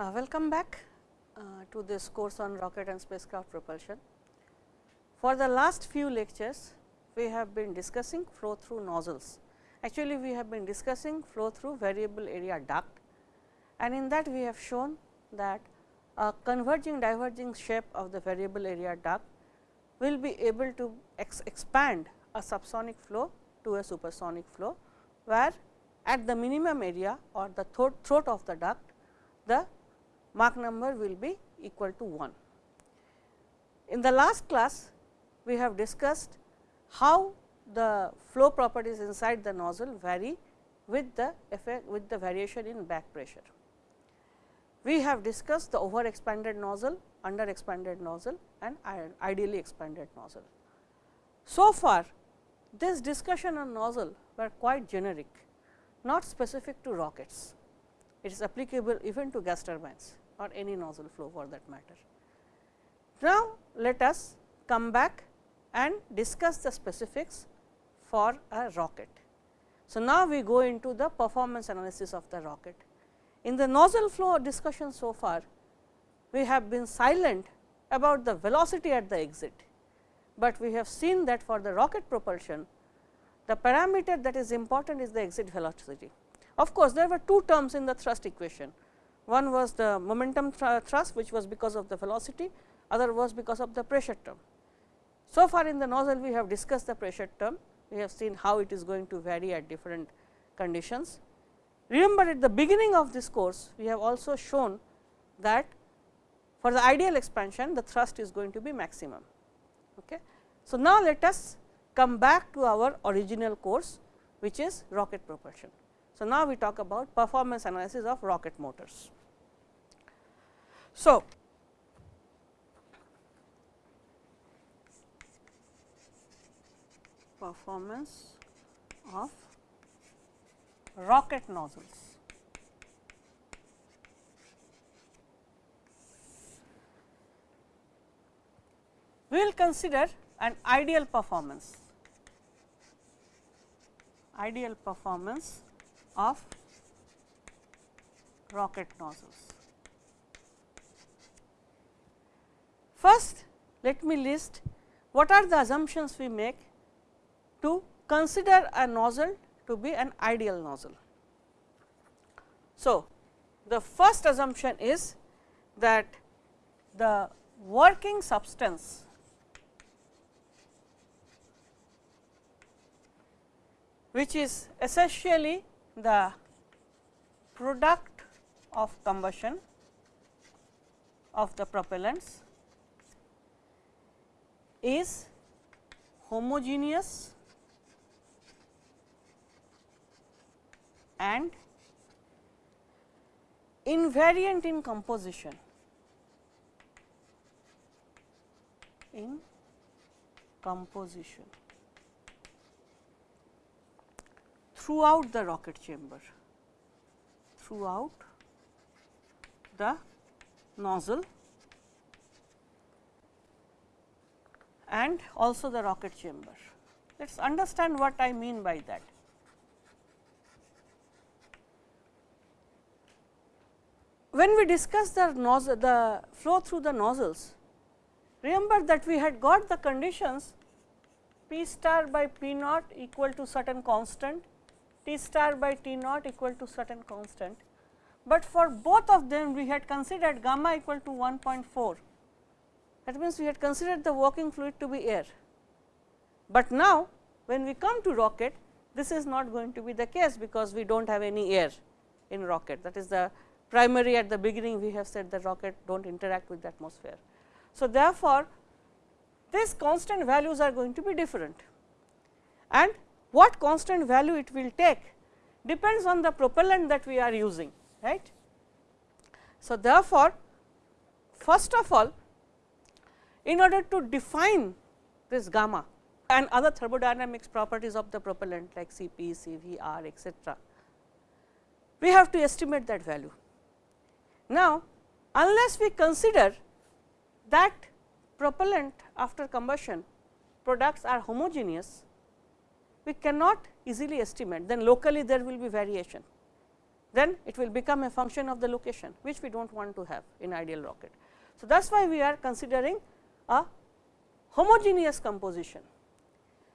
Uh, welcome back uh, to this course on rocket and spacecraft propulsion. For the last few lectures, we have been discussing flow through nozzles. Actually, we have been discussing flow through variable area duct and in that we have shown that a converging diverging shape of the variable area duct will be able to ex expand a subsonic flow to a supersonic flow, where at the minimum area or the throat, throat of the duct, the Mach number will be equal to 1. In the last class, we have discussed how the flow properties inside the nozzle vary with the effect with the variation in back pressure. We have discussed the over expanded nozzle, under expanded nozzle and ideally expanded nozzle. So far, this discussion on nozzle were quite generic, not specific to rockets. It is applicable even to gas turbines or any nozzle flow for that matter. Now, let us come back and discuss the specifics for a rocket. So, now we go into the performance analysis of the rocket. In the nozzle flow discussion so far, we have been silent about the velocity at the exit, but we have seen that for the rocket propulsion, the parameter that is important is the exit velocity. Of course, there were two terms in the thrust equation. One was the momentum thrust, which was because of the velocity, other was because of the pressure term. So far in the nozzle, we have discussed the pressure term, we have seen how it is going to vary at different conditions. Remember at the beginning of this course, we have also shown that for the ideal expansion, the thrust is going to be maximum. Okay. So, now let us come back to our original course, which is rocket propulsion. So, now we talk about performance analysis of rocket motors. So, performance of rocket nozzles. We will consider an ideal performance, ideal performance of rocket nozzles. First, let me list what are the assumptions we make to consider a nozzle to be an ideal nozzle. So, the first assumption is that the working substance which is essentially the product of combustion of the propellants is homogeneous and invariant in composition. In composition. Throughout the rocket chamber. Throughout the nozzle and also the rocket chamber. Let us understand what I mean by that. When we discuss the nozzle, the flow through the nozzles, remember that we had got the conditions P star by P naught equal to certain constant, T star by T naught equal to certain constant, but for both of them we had considered gamma equal to 1.4 that means, we had considered the working fluid to be air, but now when we come to rocket this is not going to be the case because we do not have any air in rocket that is the primary at the beginning we have said the rocket do not interact with the atmosphere. So, therefore, these constant values are going to be different and what constant value it will take depends on the propellant that we are using right. So, therefore, first of all in order to define this gamma and other thermodynamics properties of the propellant like Cp, Cv, R etc., we have to estimate that value. Now, unless we consider that propellant after combustion products are homogeneous, we cannot easily estimate then locally there will be variation. then it will become a function of the location which we do not want to have in ideal rocket. So, that is why we are considering a homogeneous composition.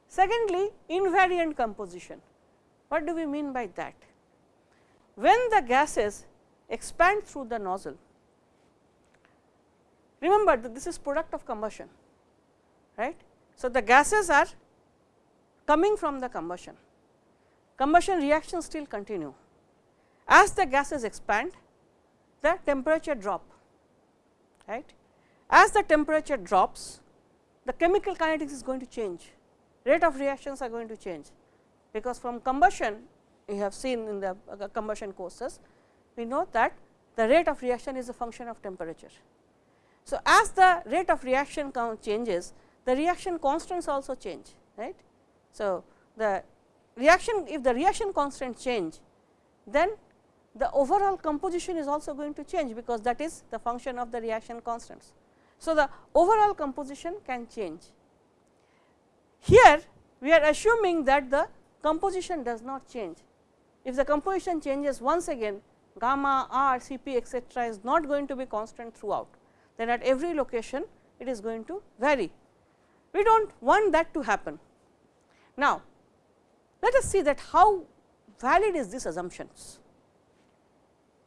Secondly, invariant composition. What do we mean by that? When the gases expand through the nozzle, remember that this is product of combustion, right. So, the gases are coming from the combustion, combustion reactions still continue. As the gases expand, the temperature drop, right. As the temperature drops, the chemical kinetics is going to change, rate of reactions are going to change, because from combustion we have seen in the uh, combustion courses, we know that the rate of reaction is a function of temperature. So, as the rate of reaction changes, the reaction constants also change, right. So, the reaction if the reaction constant change, then the overall composition is also going to change, because that is the function of the reaction constants. So, the overall composition can change. Here we are assuming that the composition does not change. If the composition changes once again gamma r Cp etcetera is not going to be constant throughout, then at every location it is going to vary. We do not want that to happen. Now, let us see that how valid is this assumptions.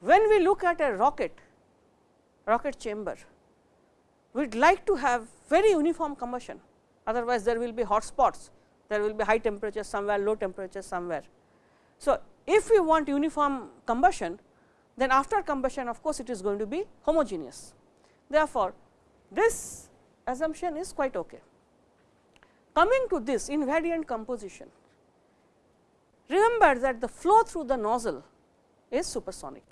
When we look at a rocket, rocket chamber, we would like to have very uniform combustion, otherwise there will be hot spots, there will be high temperatures somewhere, low temperatures somewhere. So, if we want uniform combustion, then after combustion of course, it is going to be homogeneous. Therefore, this assumption is quite okay. Coming to this invariant composition, remember that the flow through the nozzle is supersonic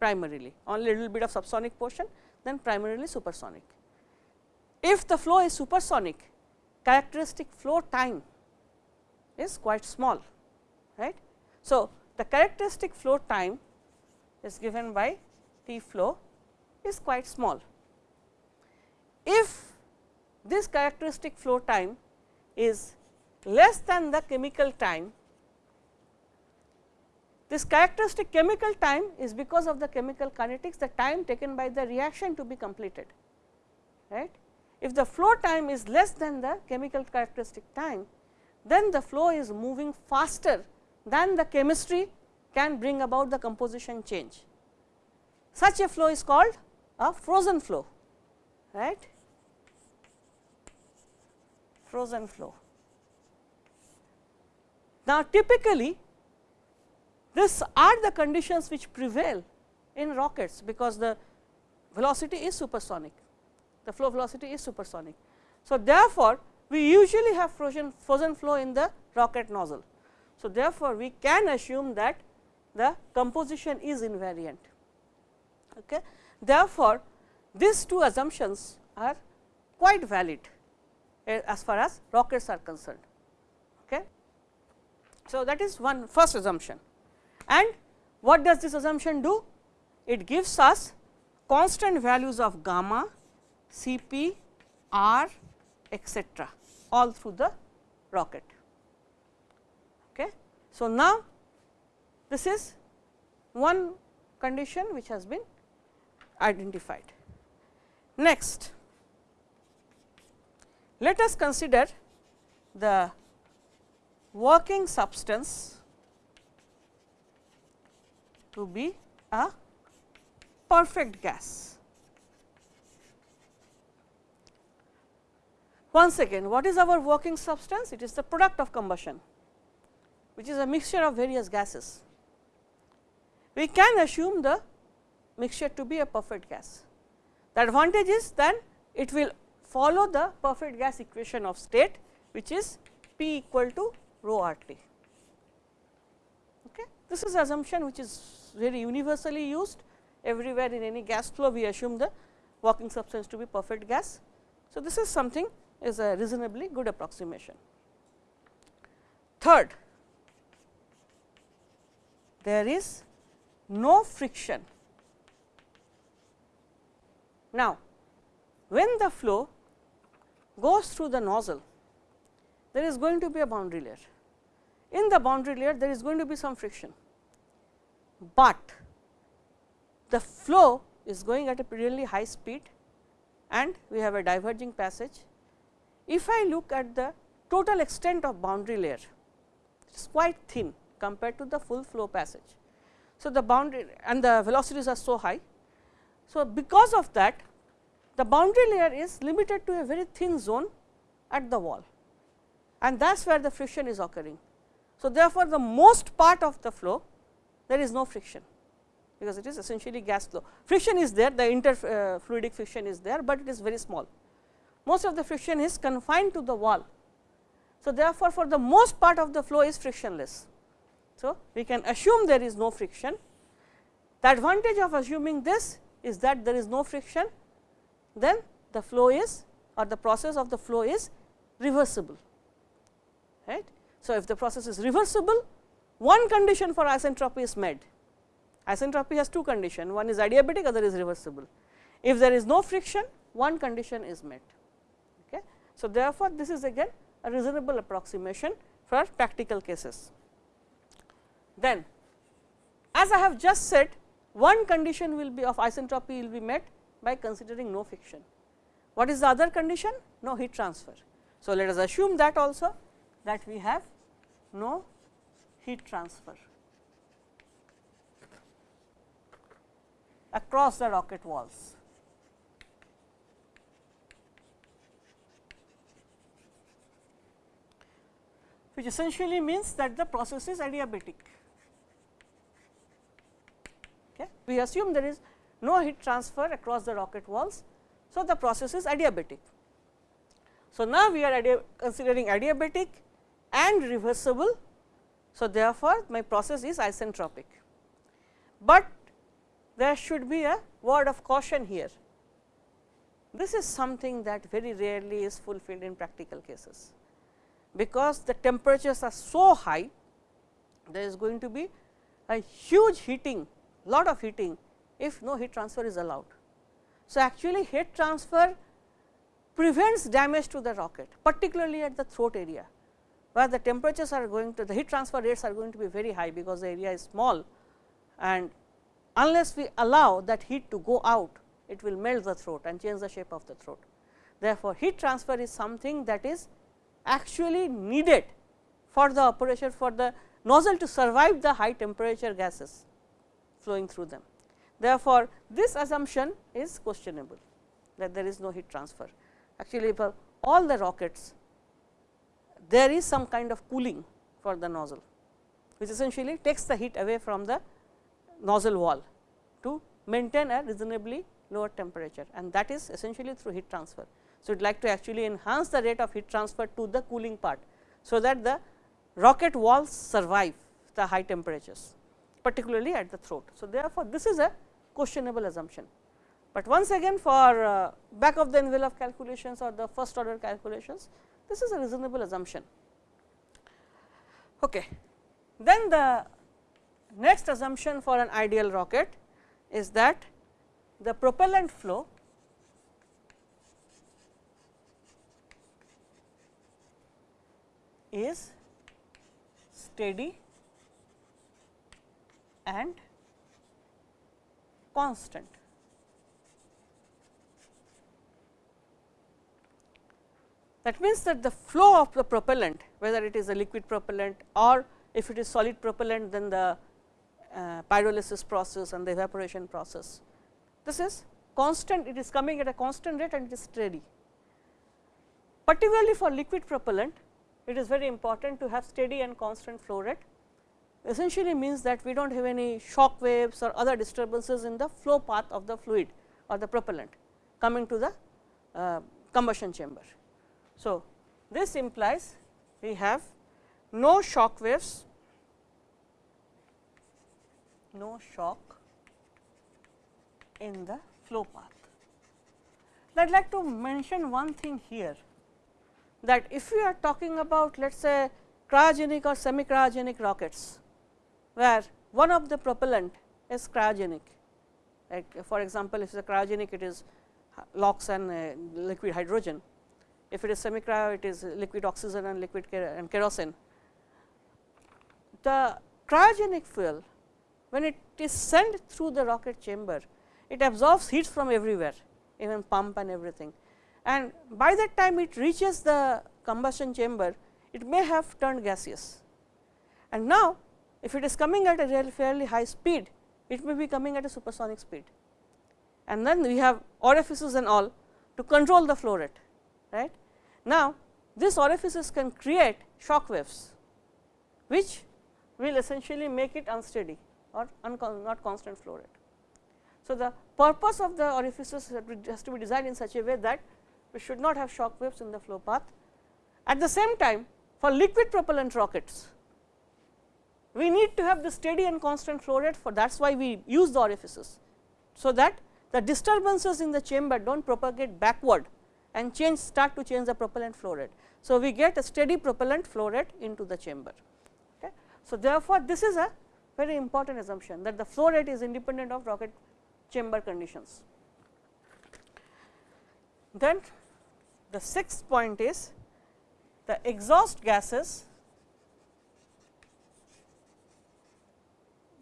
primarily, only a little bit of subsonic portion, then primarily supersonic. If the flow is supersonic, characteristic flow time is quite small, right. So, the characteristic flow time is given by T flow is quite small. If this characteristic flow time is less than the chemical time, this characteristic chemical time is because of the chemical kinetics the time taken by the reaction to be completed. right? If the flow time is less than the chemical characteristic time, then the flow is moving faster than the chemistry can bring about the composition change. Such a flow is called a frozen flow, right? Frozen flow. Now, typically these are the conditions which prevail in rockets, because the velocity is supersonic, the flow velocity is supersonic. So, therefore, we usually have frozen, frozen flow in the rocket nozzle. So, therefore, we can assume that the composition is invariant. Okay. Therefore, these two assumptions are quite valid eh, as far as rockets are concerned. Okay. So, that is one first assumption and what does this assumption do? It gives us constant values of gamma, Cp, R etcetera all through the rocket. Okay. So, now this is one condition which has been identified. Next, let us consider the working substance to be a perfect gas. Once again, what is our working substance? It is the product of combustion, which is a mixture of various gases. We can assume the mixture to be a perfect gas. The advantage is then it will follow the perfect gas equation of state, which is P equal to rho R T. Okay. This is assumption which is very universally used everywhere in any gas flow we assume the working substance to be perfect gas. So, this is something is a reasonably good approximation. Third, there is no friction. Now, when the flow goes through the nozzle, there is going to be a boundary layer. In the boundary layer, there is going to be some friction. but the flow is going at a really high speed and we have a diverging passage. If I look at the total extent of boundary layer, it is quite thin compared to the full flow passage. So, the boundary and the velocities are so high. So, because of that the boundary layer is limited to a very thin zone at the wall and that is where the friction is occurring. So, therefore, the most part of the flow there is no friction because it is essentially gas flow. Friction is there the interfluidic uh, friction is there, but it is very small. Most of the friction is confined to the wall. So, therefore, for the most part of the flow is frictionless. So, we can assume there is no friction. The advantage of assuming this is that there is no friction, then the flow is or the process of the flow is reversible. Right. So, if the process is reversible, one condition for isentropy is met. Isentropy has two conditions, one is adiabatic, other is reversible. If there is no friction, one condition is met. So, therefore, this is again a reasonable approximation for practical cases. Then as I have just said one condition will be of isentropy will be met by considering no friction. What is the other condition? No heat transfer. So, let us assume that also that we have no heat transfer across the rocket walls. Which essentially means that the process is adiabatic. Okay. We assume there is no heat transfer across the rocket walls. So, the process is adiabatic. So, now we are considering adiabatic and reversible. So, therefore, my process is isentropic, but there should be a word of caution here. This is something that very rarely is fulfilled in practical cases, because the temperatures are so high, there is going to be a huge heating, lot of heating if no heat transfer is allowed. So, actually heat transfer prevents damage to the rocket, particularly at the throat area, where the temperatures are going to the heat transfer rates are going to be very high, because the area is small and unless we allow that heat to go out, it will melt the throat and change the shape of the throat. Therefore, heat transfer is something that is actually needed for the operation for the nozzle to survive the high temperature gases flowing through them. Therefore, this assumption is questionable that there is no heat transfer. Actually, for all the rockets, there is some kind of cooling for the nozzle, which essentially takes the heat away from the nozzle wall to maintain a reasonably lower temperature and that is essentially through heat transfer. So, we would like to actually enhance the rate of heat transfer to the cooling part. So, that the rocket walls survive the high temperatures particularly at the throat. So, therefore, this is a questionable assumption, but once again for uh, back of the envelope calculations or the first order calculations this is a reasonable assumption. Okay. Then the next assumption for an ideal rocket is that the propellant flow is steady and constant. That means that the flow of the propellant whether it is a liquid propellant or if it is solid propellant then the uh, pyrolysis process and the evaporation process. This is constant it is coming at a constant rate and it is steady. Particularly for liquid propellant it is very important to have steady and constant flow rate essentially means that we do not have any shock waves or other disturbances in the flow path of the fluid or the propellant coming to the uh, combustion chamber. So, this implies we have no shock waves, no shock in the flow path. I would like to mention one thing here that if we are talking about let us say cryogenic or semi cryogenic rockets, where one of the propellant is cryogenic. Like for example, if it is a cryogenic it is LOX and uh, liquid hydrogen. If it is semi cryo it is liquid oxygen and liquid and kerosene. The cryogenic fuel when it is sent through the rocket chamber, it absorbs heat from everywhere even pump and everything. And by that time it reaches the combustion chamber, it may have turned gaseous. And now, if it is coming at a fairly high speed, it may be coming at a supersonic speed. And then we have orifices and all to control the flow rate. Right? Now, these orifices can create shock waves, which will essentially make it unsteady or not constant flow rate. So, the purpose of the orifices has to be designed in such a way that we should not have shock waves in the flow path. At the same time, for liquid propellant rockets, we need to have the steady and constant flow rate for that is why we use the orifices. So, that the disturbances in the chamber do not propagate backward and change start to change the propellant flow rate. So, we get a steady propellant flow rate into the chamber. Okay. So, therefore, this is a very important assumption that the flow rate is independent of rocket chamber conditions. Then the sixth point is the exhaust gases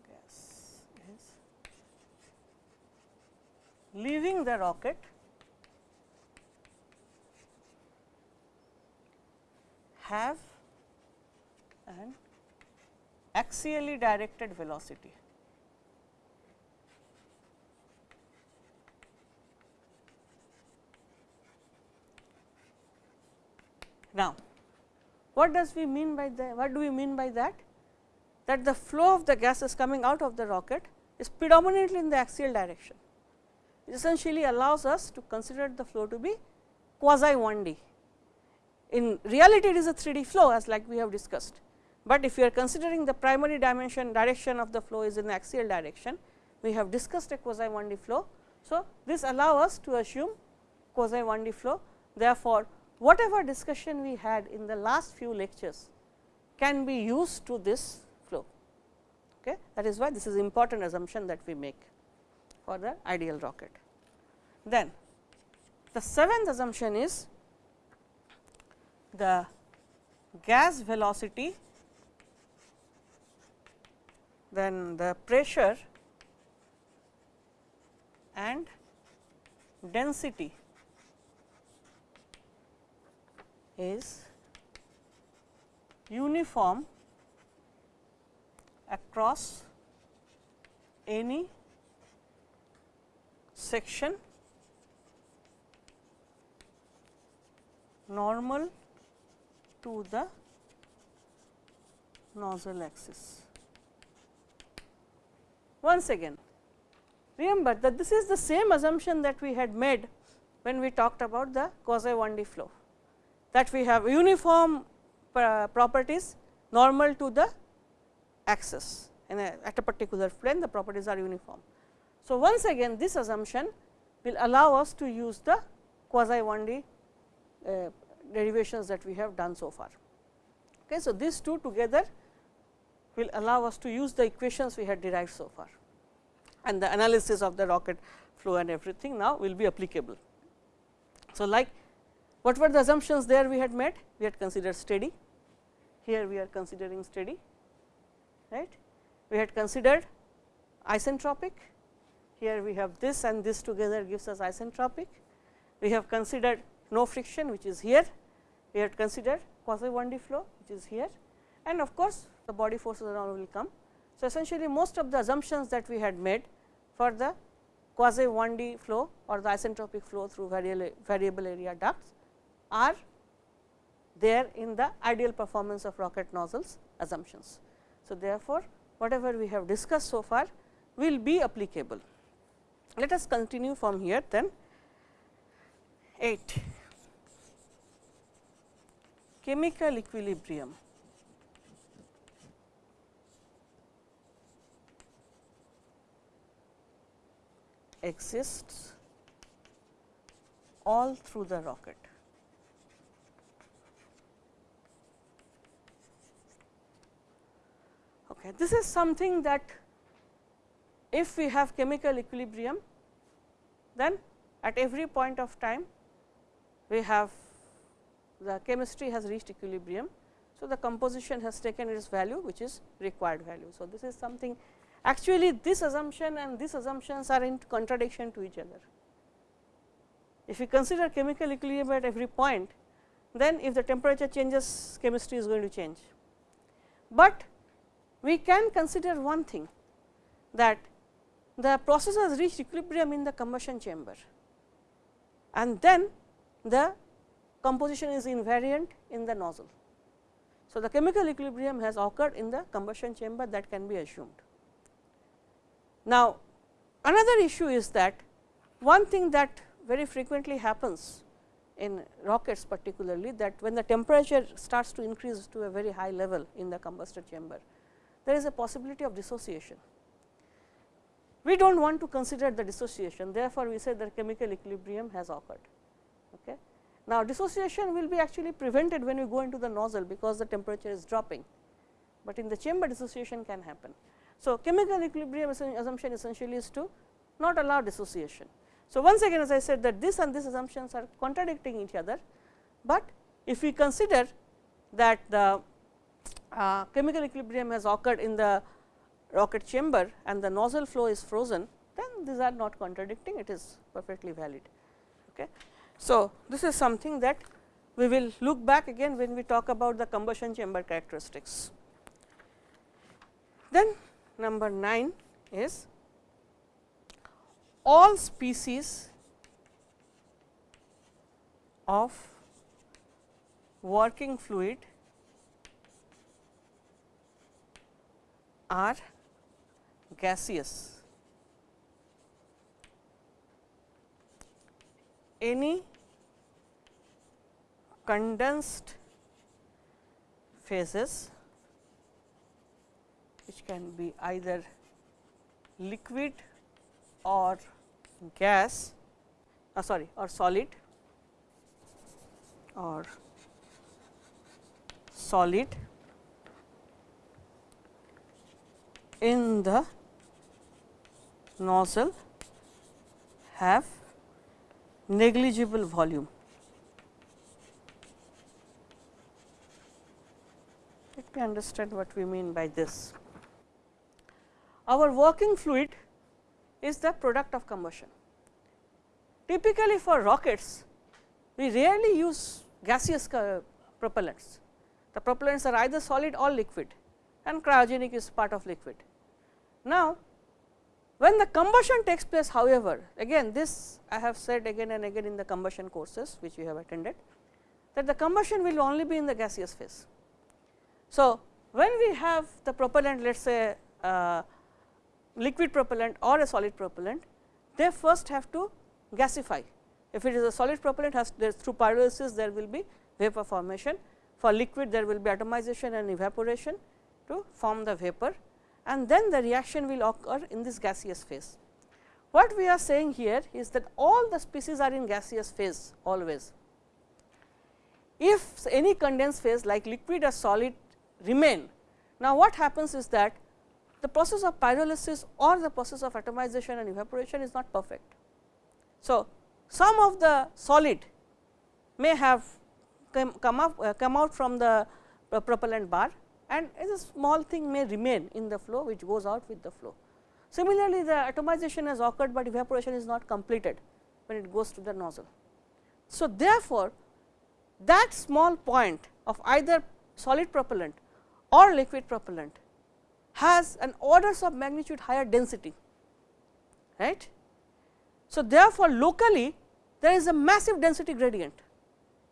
gas is leaving the rocket have an axially directed velocity. Now, what does we mean by the what do we mean by that? That the flow of the gases coming out of the rocket is predominantly in the axial direction. It essentially allows us to consider the flow to be quasi 1D. In reality, it is a 3D flow as like we have discussed, but if you are considering the primary dimension direction of the flow is in the axial direction, we have discussed a quasi 1D flow. So, this allow us to assume quasi 1D flow. Therefore, whatever discussion we had in the last few lectures can be used to this flow. Okay. That is why this is important assumption that we make for the ideal rocket. Then the seventh assumption is the gas velocity, then the pressure and density is uniform across any section normal to the nozzle axis. Once again, remember that this is the same assumption that we had made when we talked about the quasi 1D flow that we have uniform properties normal to the axis in a, at a particular plane the properties are uniform. So, once again this assumption will allow us to use the quasi 1D uh, derivations that we have done so far. Okay. So, these two together will allow us to use the equations we had derived so far and the analysis of the rocket flow and everything now will be applicable. So, like what were the assumptions there we had made? We had considered steady, here we are considering steady, right. We had considered isentropic, here we have this and this together gives us isentropic. We have considered no friction which is here, we had considered quasi 1D flow which is here and of course, the body forces around will come. So, essentially most of the assumptions that we had made for the quasi 1D flow or the isentropic flow through variable area ducts are there in the ideal performance of rocket nozzles assumptions. So, therefore, whatever we have discussed so far will be applicable. Let us continue from here then 8 chemical equilibrium. exists all through the rocket. Okay. This is something that if we have chemical equilibrium, then at every point of time we have the chemistry has reached equilibrium. So, the composition has taken its value which is required value. So, this is something actually this assumption and these assumptions are in contradiction to each other. If we consider chemical equilibrium at every point, then if the temperature changes chemistry is going to change. But we can consider one thing that the process has reached equilibrium in the combustion chamber and then the composition is invariant in the nozzle. So, the chemical equilibrium has occurred in the combustion chamber that can be assumed. Now, another issue is that one thing that very frequently happens in rockets particularly that when the temperature starts to increase to a very high level in the combustor chamber, there is a possibility of dissociation. We do not want to consider the dissociation therefore, we say that chemical equilibrium has occurred. Okay. Now, dissociation will be actually prevented when we go into the nozzle because the temperature is dropping, but in the chamber dissociation can happen. So, chemical equilibrium assumption essentially is to not allow dissociation. So, once again as I said that this and this assumptions are contradicting each other, but if we consider that the uh, chemical equilibrium has occurred in the rocket chamber and the nozzle flow is frozen, then these are not contradicting it is perfectly valid. Okay. So, this is something that we will look back again when we talk about the combustion chamber characteristics. Then number 9 is all species of working fluid are gaseous. Any condensed phases which can be either liquid or gas uh, sorry or solid or solid in the nozzle have negligible volume. Let me understand what we mean by this. Our working fluid is the product of combustion. Typically for rockets, we rarely use gaseous propellants. The propellants are either solid or liquid and cryogenic is part of liquid. Now, when the combustion takes place however, again this I have said again and again in the combustion courses which we have attended that the combustion will only be in the gaseous phase. So, when we have the propellant let us say uh, liquid propellant or a solid propellant, they first have to gasify. If it is a solid propellant has through pyrolysis there will be vapor formation. For liquid there will be atomization and evaporation to form the vapor and then the reaction will occur in this gaseous phase. What we are saying here is that all the species are in gaseous phase always. If any condensed phase like liquid or solid remain, now what happens is that the process of pyrolysis or the process of atomization and evaporation is not perfect. So, some of the solid may have come, come, up, uh, come out from the uh, propellant bar and as a small thing may remain in the flow which goes out with the flow. Similarly, the atomization has occurred, but evaporation is not completed when it goes to the nozzle. So, therefore, that small point of either solid propellant or liquid propellant has an orders of magnitude higher density. right? So, therefore, locally there is a massive density gradient,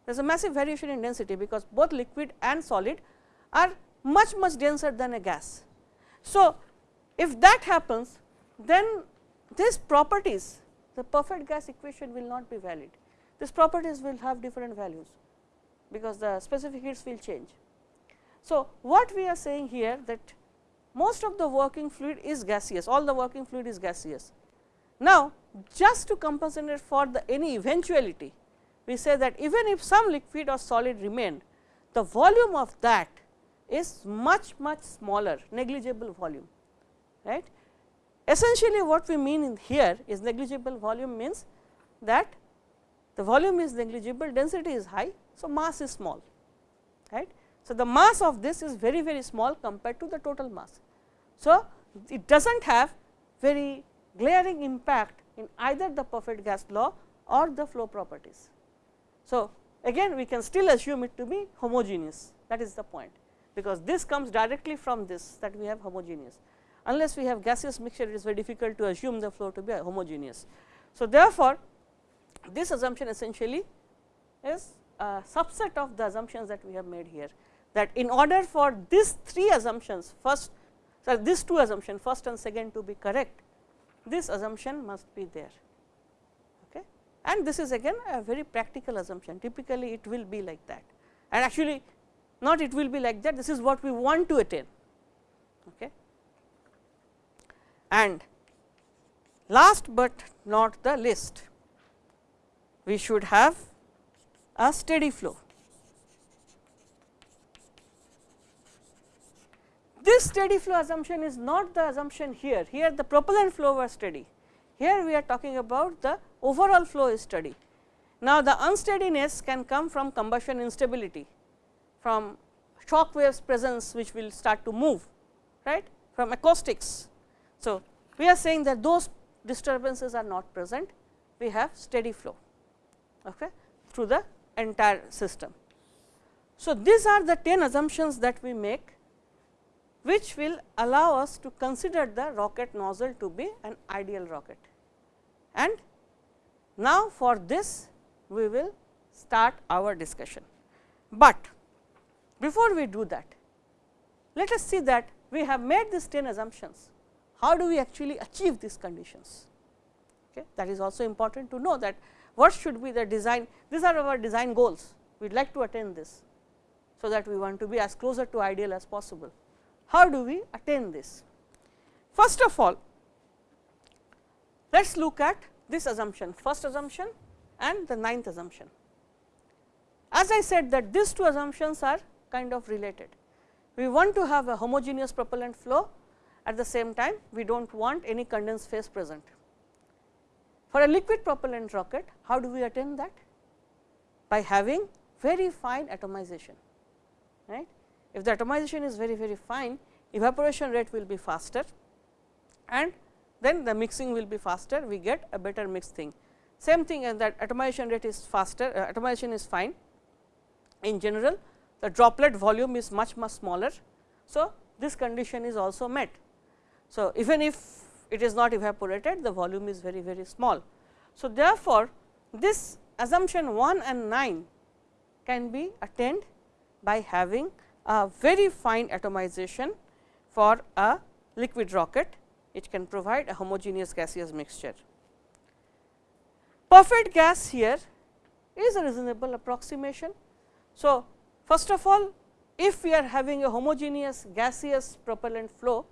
there is a massive variation in density, because both liquid and solid are much much denser than a gas. So, if that happens then these properties the perfect gas equation will not be valid, these properties will have different values, because the specific heats will change. So, what we are saying here that most of the working fluid is gaseous, all the working fluid is gaseous. Now, just to compensate for the any eventuality, we say that even if some liquid or solid remain, the volume of that is much much smaller negligible volume right. Essentially what we mean here is negligible volume means that the volume is negligible density is high. So, mass is small right. So, the mass of this is very very small compared to the total mass. So, it does not have very glaring impact in either the perfect gas law or the flow properties. So, again we can still assume it to be homogeneous that is the point, because this comes directly from this that we have homogeneous. Unless we have gaseous mixture it is very difficult to assume the flow to be homogeneous. So, therefore, this assumption essentially is a subset of the assumptions that we have made here that in order for these three assumptions first so these two assumptions first and second to be correct this assumption must be there okay. and this is again a very practical assumption typically it will be like that and actually not it will be like that this is what we want to attain. Okay. And last but not the least we should have a steady flow. This steady flow assumption is not the assumption here, here the propellant flow was steady, here we are talking about the overall flow is steady. Now, the unsteadiness can come from combustion instability, from shock waves presence which will start to move, right, from acoustics. So, we are saying that those disturbances are not present, we have steady flow okay, through the entire system. So, these are the 10 assumptions that we make which will allow us to consider the rocket nozzle to be an ideal rocket. And now, for this we will start our discussion. But before we do that, let us see that we have made these 10 assumptions. How do we actually achieve these conditions? Okay. That is also important to know that what should be the design, these are our design goals, we would like to attain this. So, that we want to be as closer to ideal as possible. How do we attain this? First of all, let us look at this assumption, first assumption and the ninth assumption. As I said that these two assumptions are kind of related. We want to have a homogeneous propellant flow at the same time we do not want any condensed phase present. For a liquid propellant rocket, how do we attain that? By having very fine atomization, right. If the atomization is very very fine, evaporation rate will be faster and then the mixing will be faster, we get a better mixed thing. Same thing as that atomization rate is faster, uh, atomization is fine. In general, the droplet volume is much much smaller. So, this condition is also met. So, even if it is not evaporated, the volume is very very small. So, therefore, this assumption 1 and 9 can be attained by having a very fine atomization for a liquid rocket, it can provide a homogeneous gaseous mixture. Perfect gas here is a reasonable approximation. So, first of all if we are having a homogeneous gaseous propellant flow,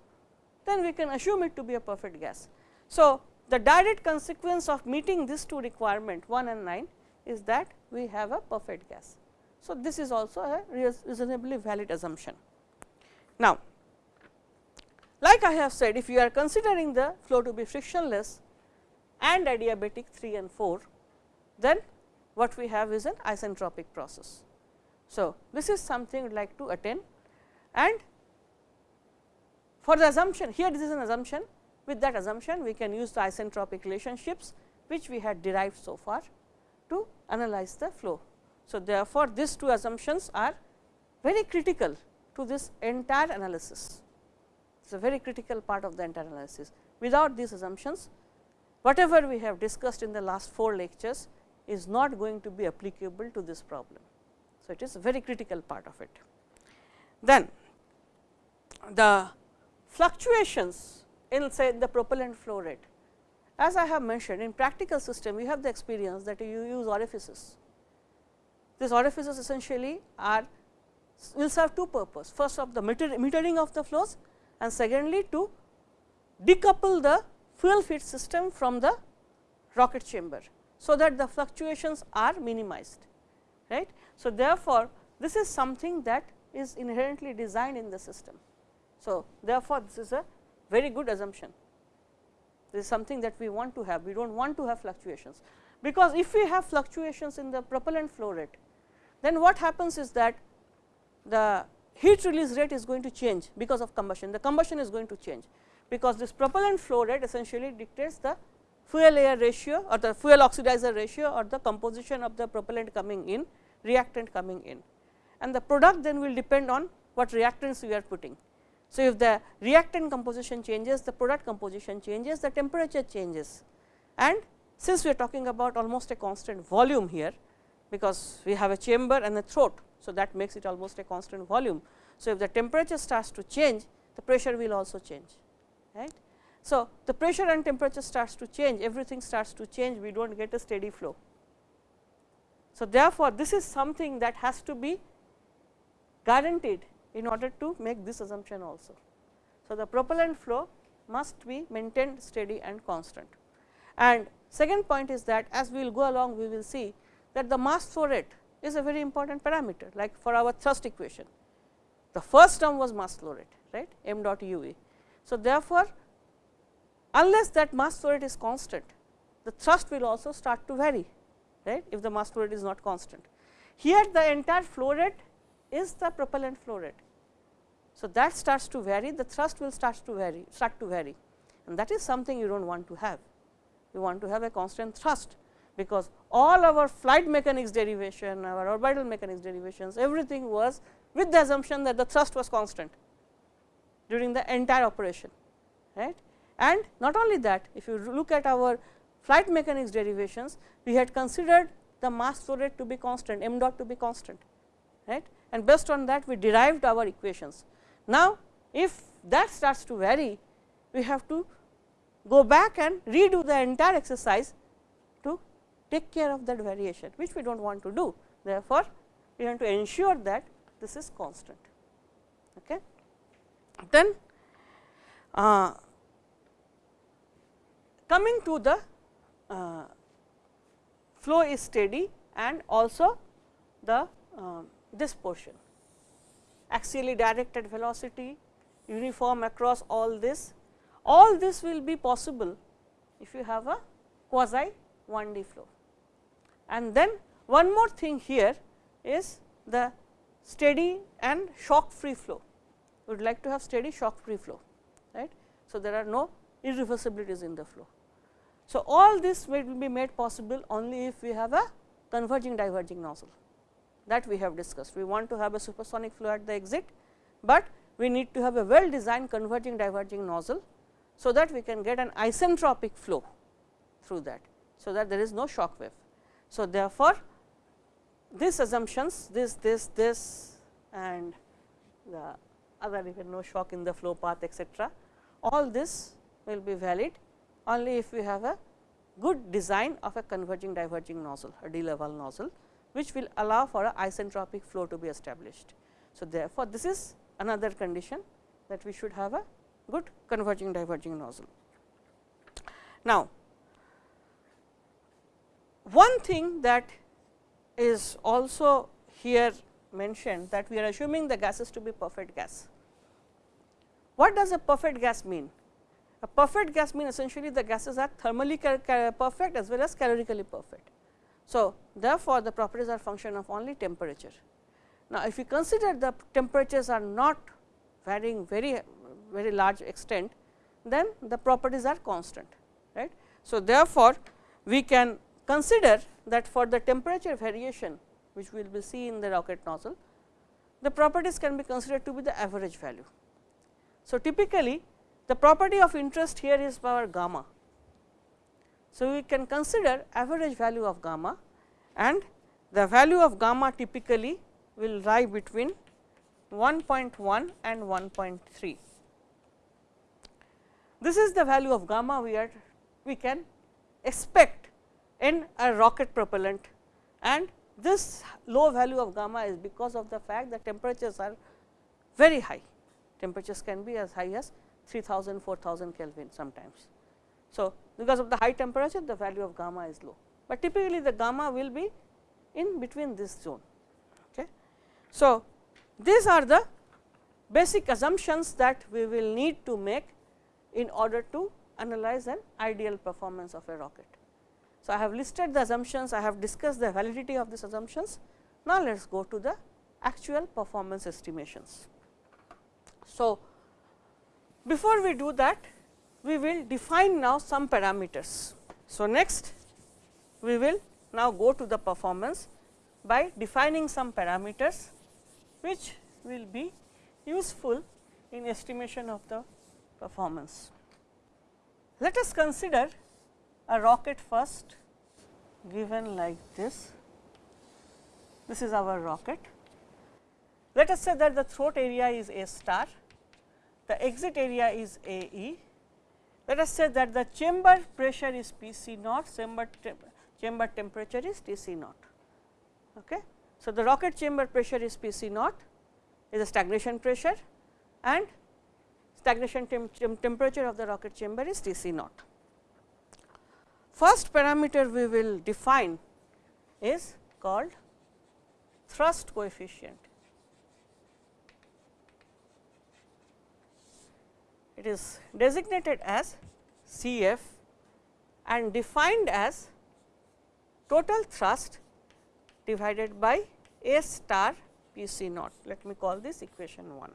then we can assume it to be a perfect gas. So, the direct consequence of meeting these two requirement 1 and 9 is that we have a perfect gas. So, this is also a reasonably valid assumption. Now, like I have said if you are considering the flow to be frictionless and adiabatic 3 and 4, then what we have is an isentropic process. So, this is something we like to attain and for the assumption here this is an assumption with that assumption we can use the isentropic relationships which we had derived so far to analyze the flow so, therefore, these two assumptions are very critical to this entire analysis. It is a very critical part of the entire analysis. Without these assumptions, whatever we have discussed in the last four lectures is not going to be applicable to this problem. So, it is a very critical part of it. Then the fluctuations in say the propellant flow rate. As I have mentioned in practical system, you have the experience that you use orifices these orifices essentially are will serve two purpose. First of the meter, metering of the flows and secondly to decouple the fuel feed system from the rocket chamber. So, that the fluctuations are minimized right. So, therefore, this is something that is inherently designed in the system. So, therefore, this is a very good assumption. This is something that we want to have, we do not want to have fluctuations, because if we have fluctuations in the propellant flow rate, then what happens is that the heat release rate is going to change because of combustion, the combustion is going to change. because this propellant flow rate essentially dictates the fuel air ratio or the fuel oxidizer ratio or the composition of the propellant coming in reactant coming in and the product then will depend on what reactants we are putting. So, if the reactant composition changes the product composition changes the temperature changes and since we are talking about almost a constant volume here because we have a chamber and a throat. So, that makes it almost a constant volume. So, if the temperature starts to change the pressure will also change right. So, the pressure and temperature starts to change everything starts to change we do not get a steady flow. So, therefore, this is something that has to be guaranteed in order to make this assumption also. So, the propellant flow must be maintained steady and constant. And second point is that as we will go along we will see that the mass flow rate is a very important parameter like for our thrust equation. The first term was mass flow rate right m dot u e. So, therefore, unless that mass flow rate is constant the thrust will also start to vary right if the mass flow rate is not constant. Here the entire flow rate is the propellant flow rate. So, that starts to vary the thrust will start to vary start to vary and that is something you do not want to have. You want to have a constant thrust because all our flight mechanics derivation, our orbital mechanics derivations everything was with the assumption that the thrust was constant during the entire operation. right? And not only that if you look at our flight mechanics derivations we had considered the mass flow rate to be constant m dot to be constant right and based on that we derived our equations. Now, if that starts to vary we have to go back and redo the entire exercise to take care of that variation which we do not want to do. Therefore, we have to ensure that this is constant. Okay. Then uh, coming to the uh, flow is steady and also the uh, this portion axially directed velocity uniform across all this all this will be possible if you have a quasi 1D flow. And then one more thing here is the steady and shock free flow. We would like to have steady shock free flow, right. So, there are no irreversibilities in the flow. So, all this will be made possible only if we have a converging diverging nozzle that we have discussed. We want to have a supersonic flow at the exit, but we need to have a well designed converging diverging nozzle. So, that we can get an isentropic flow through that. So, that there is no shock wave. So, therefore, these assumptions this this this and the other even no shock in the flow path etcetera all this will be valid only if we have a good design of a converging diverging nozzle a de Laval nozzle which will allow for a isentropic flow to be established. So, therefore, this is another condition that we should have a good converging diverging nozzle. Now, one thing that is also here mentioned that we are assuming the gases to be perfect gas. What does a perfect gas mean? A perfect gas means essentially the gases are thermally perfect as well as calorically perfect. So, therefore, the properties are function of only temperature. Now, if you consider the temperatures are not varying very very large extent, then the properties are constant. right. So, therefore, we can consider that for the temperature variation which we will be see in the rocket nozzle, the properties can be considered to be the average value. So, typically the property of interest here is our gamma. So, we can consider average value of gamma and the value of gamma typically will lie between 1.1 and 1.3. This is the value of gamma we are we can expect in a rocket propellant and this low value of gamma is because of the fact that temperatures are very high. Temperatures can be as high as 3000, 4000 Kelvin sometimes. So, because of the high temperature the value of gamma is low, but typically the gamma will be in between this zone. Okay. So, these are the basic assumptions that we will need to make in order to analyze an ideal performance of a rocket. So, I have listed the assumptions, I have discussed the validity of these assumptions. Now, let us go to the actual performance estimations. So, before we do that we will define now some parameters. So, next we will now go to the performance by defining some parameters which will be useful in estimation of the performance. Let us consider a rocket first given like this. This is our rocket. Let us say that the throat area is A star, the exit area is A e. Let us say that the chamber pressure is P c naught, chamber, chamber temperature is T c naught. Okay. So, the rocket chamber pressure is P c naught is a stagnation pressure and stagnation temp temperature of the rocket chamber is T c naught. First parameter we will define is called thrust coefficient. It is designated as C f and defined as total thrust divided by A star P c naught. Let me call this equation 1.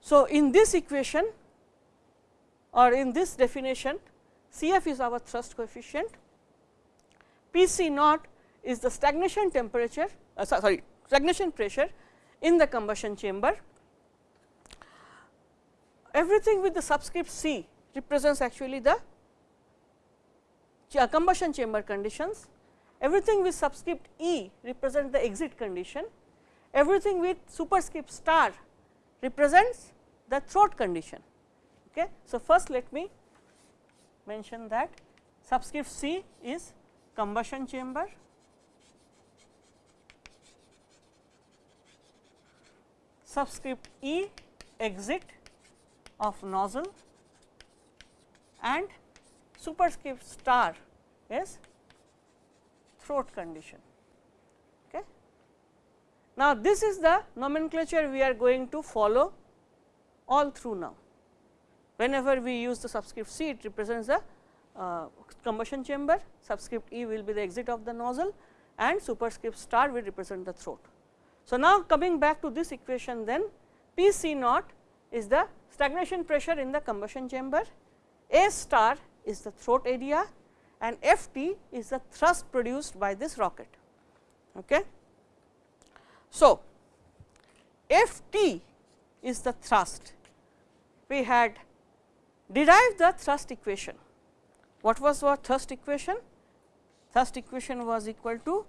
So, in this equation or in this definition C f is our thrust coefficient, P c naught is the stagnation temperature uh, sorry stagnation pressure in the combustion chamber. Everything with the subscript C represents actually the combustion chamber conditions, everything with subscript E represents the exit condition, everything with superscript star represents the throat condition. Okay. So, first let me mention that subscript C is combustion chamber, subscript E exit of nozzle and superscript star is throat condition. Okay. Now, this is the nomenclature we are going to follow all through now. Whenever we use the subscript C, it represents the uh, combustion chamber, subscript E will be the exit of the nozzle and superscript star will represent the throat. So, now coming back to this equation then P C naught is the stagnation pressure in the combustion chamber, A star is the throat area and F t is the thrust produced by this rocket. Okay. So, F t is the thrust. We had derived the thrust equation. What was our thrust equation? Thrust equation was equal to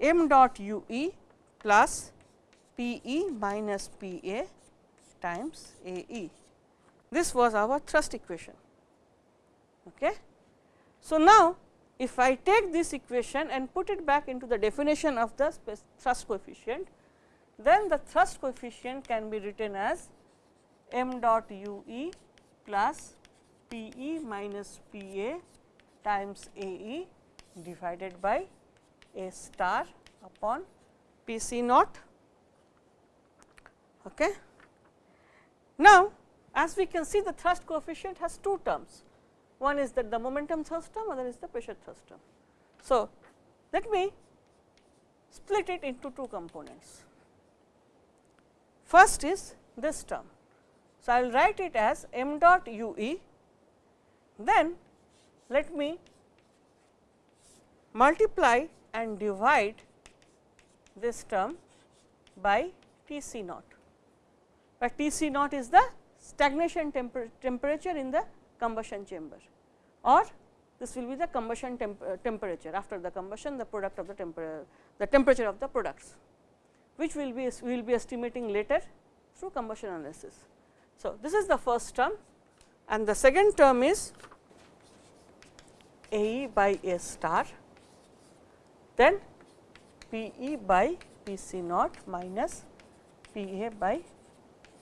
m dot u e plus p e minus p a times a e. This was our thrust equation. Okay. So, now if I take this equation and put it back into the definition of the thrust coefficient, then the thrust coefficient can be written as m dot u e plus P e minus P a times A e divided by A star upon P c naught. Okay. Now, as we can see the thrust coefficient has two terms, one is that the momentum thrust term, other is the pressure thrust term. So, let me split it into two components. First is this term. So, I will write it as m dot u e then let me multiply and divide this term by T c naught, but T c naught is the stagnation temper temperature in the combustion chamber or this will be the combustion temp uh, temperature after the combustion the product of the temperature the temperature of the products which will be we will be estimating later through combustion analysis. So, this is the first term and the second term is A e by A star, then P e by P c naught minus P a by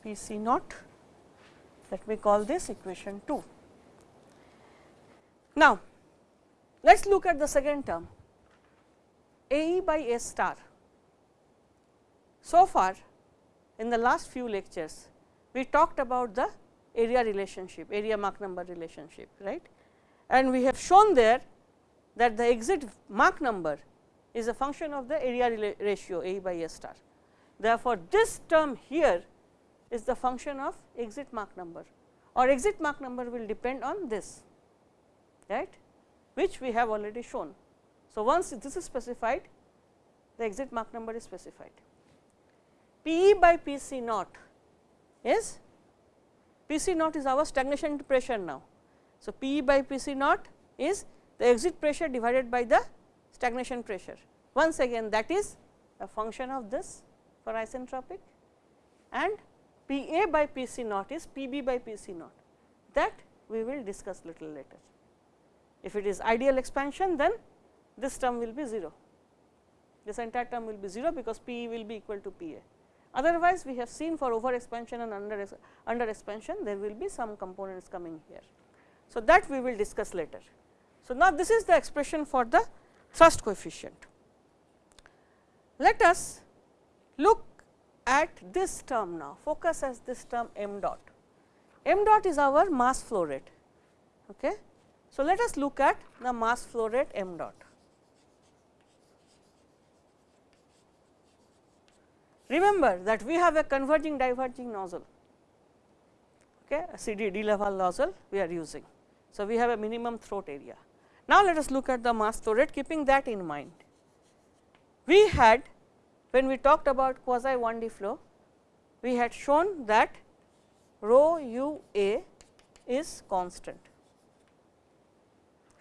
P c naught. Let me call this equation 2. Now, let us look at the second term A e by A star. So far in the last few lectures, we talked about the area relationship, area Mach number relationship, right. And we have shown there that the exit Mach number is a function of the area ratio A by A star. Therefore, this term here is the function of exit Mach number or exit Mach number will depend on this right which we have already shown. So, once this is specified the exit Mach number is specified. P e by P c naught is P c naught is our stagnation pressure now. So, P e by P c naught is the exit pressure divided by the stagnation pressure. Once again that is a function of this for isentropic and P a by P c naught is P b by P c naught that we will discuss little later. If it is ideal expansion then this term will be 0, this entire term will be 0 because P e will be equal to P a. Otherwise, we have seen for over expansion and under, under expansion there will be some components coming here. So, that we will discuss later. So, now this is the expression for the thrust coefficient. Let us look at this term now, focus as this term m dot. m dot is our mass flow rate. Okay. So, let us look at the mass flow rate m dot. Remember that we have a converging diverging nozzle, okay, a CD nozzle we are using. So, we have a minimum throat area. Now, let us look at the mass flow rate keeping that in mind. We had when we talked about quasi 1D flow, we had shown that rho u a is constant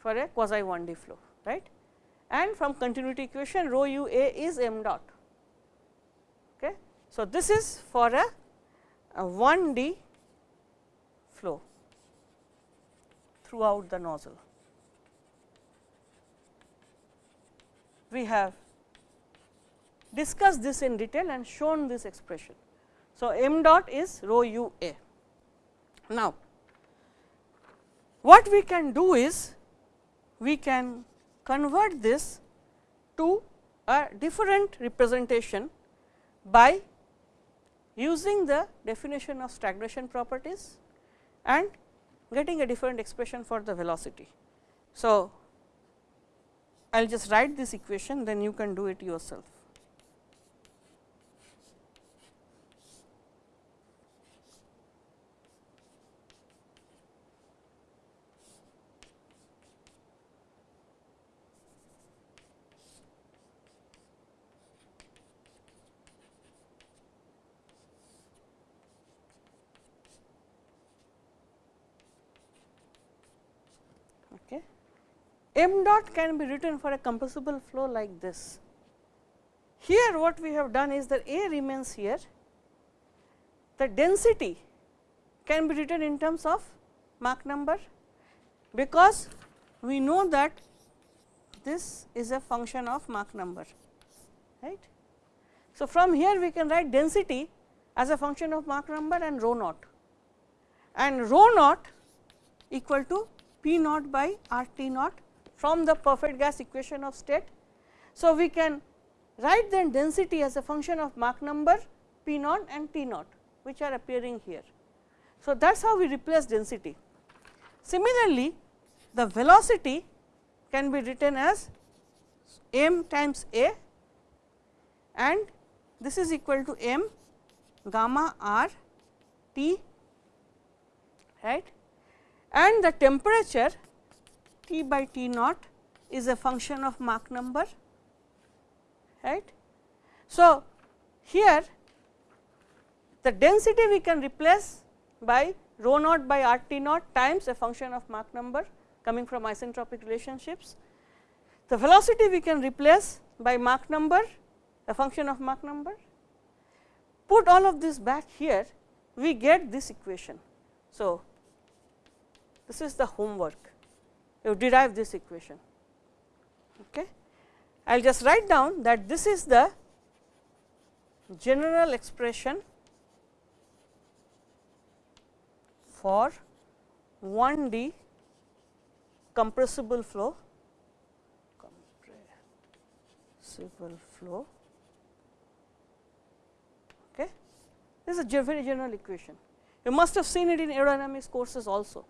for a quasi 1D flow, right. And from continuity equation rho u a is m dot. Okay. So, this is for a, a 1D flow throughout the nozzle. We have discussed this in detail and shown this expression. So, m dot is rho u a. Now, what we can do is we can convert this to a different representation by using the definition of stagnation properties and getting a different expression for the velocity. So, I will just write this equation then you can do it yourself. M dot can be written for a compressible flow like this. Here what we have done is that A remains here, the density can be written in terms of Mach number, because we know that this is a function of Mach number. right? So, from here we can write density as a function of Mach number and rho naught and rho naught equal to P naught by R T naught from the perfect gas equation of state. So, we can write then density as a function of Mach number P naught and T naught which are appearing here. So, that is how we replace density. Similarly, the velocity can be written as m times a and this is equal to m gamma r t right and the temperature T by T naught is a function of Mach number right. So, here the density we can replace by rho naught by R T naught times a function of Mach number coming from isentropic relationships. The velocity we can replace by Mach number a function of Mach number. Put all of this back here we get this equation. So, this is the homework you derive this equation. Okay. I will just write down that this is the general expression for 1D compressible flow. Compressible flow. Okay? This is a very general equation. You must have seen it in aerodynamics courses also.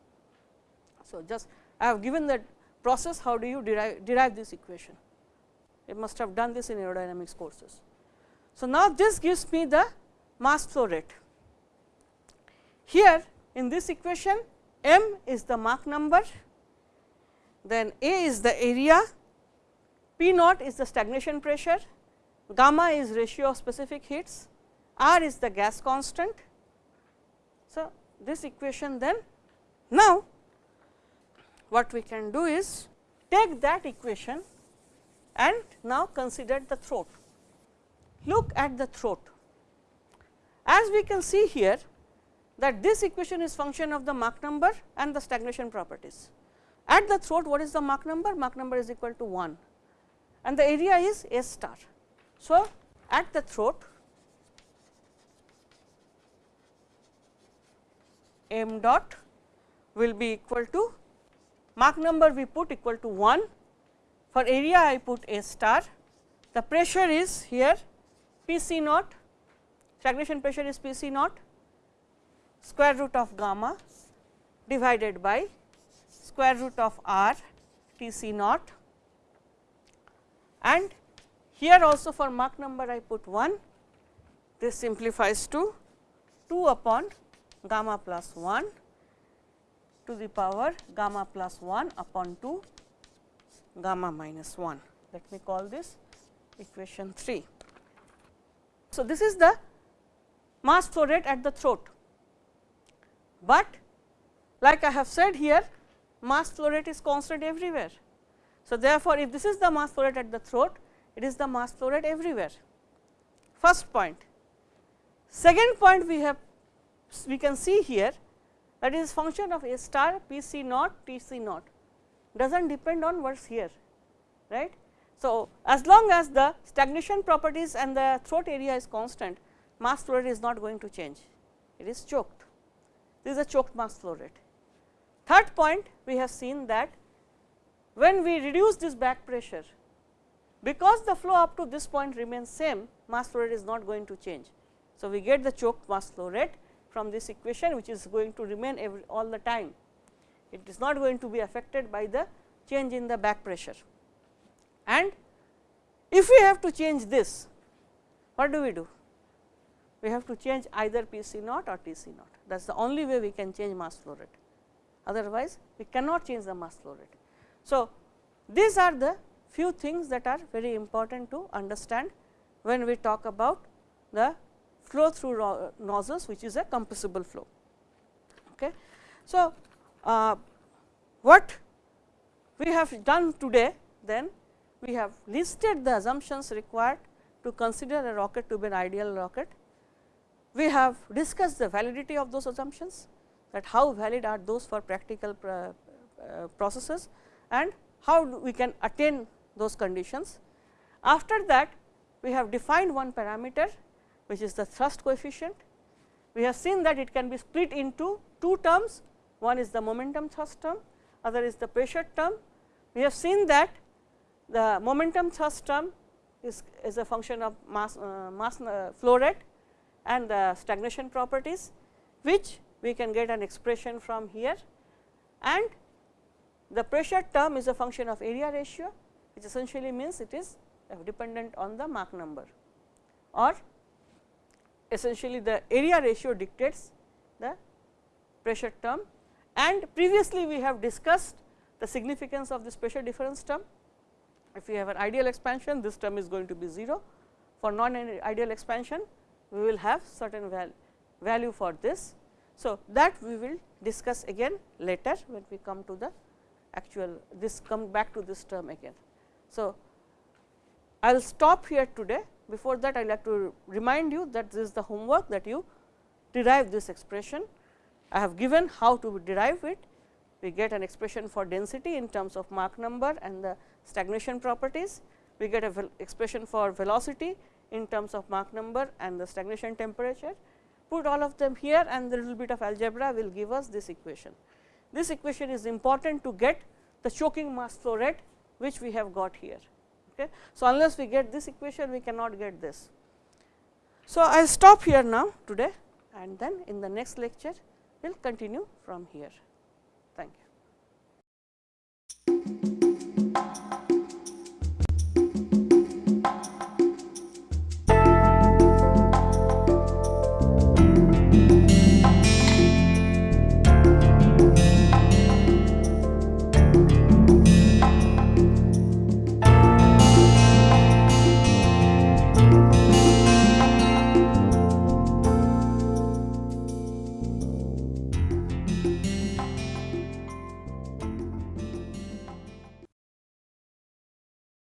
So just I have given that process how do you derive, derive this equation. You must have done this in aerodynamics courses. So, now this gives me the mass flow rate Here in this equation m is the Mach number, then A is the area, P naught is the stagnation pressure, gamma is ratio of specific heats, R is the gas constant. So, this equation then now what we can do is take that equation and now consider the throat. Look at the throat. As we can see here that this equation is function of the Mach number and the stagnation properties. At the throat what is the Mach number? Mach number is equal to 1 and the area is S star. So, at the throat m dot will be equal to Mach number we put equal to 1 for area I put A star. The pressure is here P c naught. Stagnation pressure is P c naught. Square root of gamma divided by square root of r T c naught. And here also for Mach number I put 1 this simplifies to 2 upon gamma plus 1 to the power gamma plus 1 upon 2 gamma minus 1. Let me call this equation 3. So, this is the mass flow rate at the throat, but like I have said here mass flow rate is constant everywhere. So, therefore, if this is the mass flow rate at the throat it is the mass flow rate everywhere first point. Second point we have we can see here that is function of A star P c naught T c naught does not depend on what is here right. So, as long as the stagnation properties and the throat area is constant mass flow rate is not going to change it is choked this is a choked mass flow rate. Third point we have seen that when we reduce this back pressure because the flow up to this point remains same mass flow rate is not going to change. So, we get the choked mass flow rate from this equation which is going to remain every, all the time. It is not going to be affected by the change in the back pressure. And if we have to change this, what do we do? We have to change either P c naught or T c naught that is the only way we can change mass flow rate otherwise we cannot change the mass flow rate. So, these are the few things that are very important to understand when we talk about the flow through nozzles which is a compressible flow. Okay. So, uh, what we have done today then we have listed the assumptions required to consider a rocket to be an ideal rocket. We have discussed the validity of those assumptions that how valid are those for practical uh, processes and how we can attain those conditions. After that we have defined one parameter which is the thrust coefficient. We have seen that it can be split into two terms, one is the momentum thrust term, other is the pressure term. We have seen that the momentum thrust term is, is a function of mass, uh, mass uh, flow rate and the stagnation properties, which we can get an expression from here and the pressure term is a function of area ratio which essentially means it is dependent on the Mach number or essentially the area ratio dictates the pressure term and previously we have discussed the significance of this pressure difference term. If we have an ideal expansion this term is going to be 0 for non ideal expansion we will have certain val value for this. So, that we will discuss again later when we come to the actual this come back to this term again. So, I will stop here today before that I would like to remind you that this is the homework that you derive this expression. I have given how to derive it. We get an expression for density in terms of Mach number and the stagnation properties. We get a expression for velocity in terms of Mach number and the stagnation temperature. Put all of them here and the little bit of algebra will give us this equation. This equation is important to get the choking mass flow rate which we have got here. Okay. So, unless we get this equation we cannot get this. So, I will stop here now today and then in the next lecture we will continue from here.